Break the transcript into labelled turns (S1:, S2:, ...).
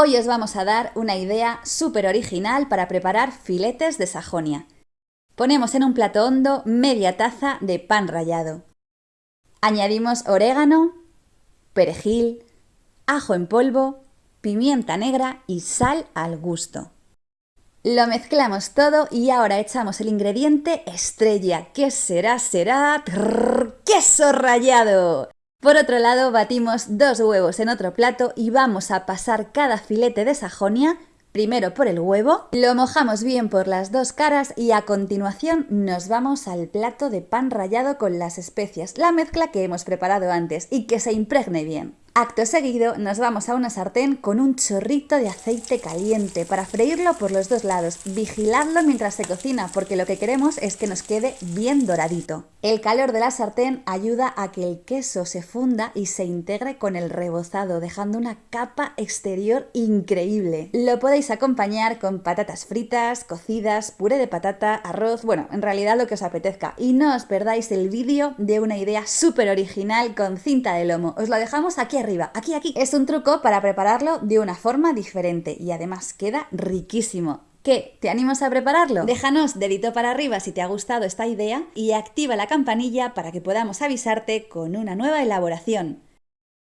S1: Hoy os vamos a dar una idea súper original para preparar filetes de Sajonia. Ponemos en un plato hondo media taza de pan rallado. Añadimos orégano, perejil, ajo en polvo, pimienta negra y sal al gusto. Lo mezclamos todo y ahora echamos el ingrediente estrella. ¿Qué será? Será queso rallado. Por otro lado, batimos dos huevos en otro plato y vamos a pasar cada filete de sajonia primero por el huevo, lo mojamos bien por las dos caras y a continuación nos vamos al plato de pan rallado con las especias, la mezcla que hemos preparado antes y que se impregne bien. Acto seguido nos vamos a una sartén con un chorrito de aceite caliente para freírlo por los dos lados. Vigiladlo mientras se cocina porque lo que queremos es que nos quede bien doradito. El calor de la sartén ayuda a que el queso se funda y se integre con el rebozado dejando una capa exterior increíble. Lo podéis acompañar con patatas fritas, cocidas, puré de patata, arroz, bueno, en realidad lo que os apetezca. Y no os perdáis el vídeo de una idea súper original con cinta de lomo. Os lo dejamos aquí aquí, aquí. Es un truco para prepararlo de una forma diferente y además queda riquísimo. ¿Qué? ¿Te animas a prepararlo? Déjanos dedito para arriba si te ha gustado esta idea y activa la campanilla para que podamos avisarte con una nueva elaboración.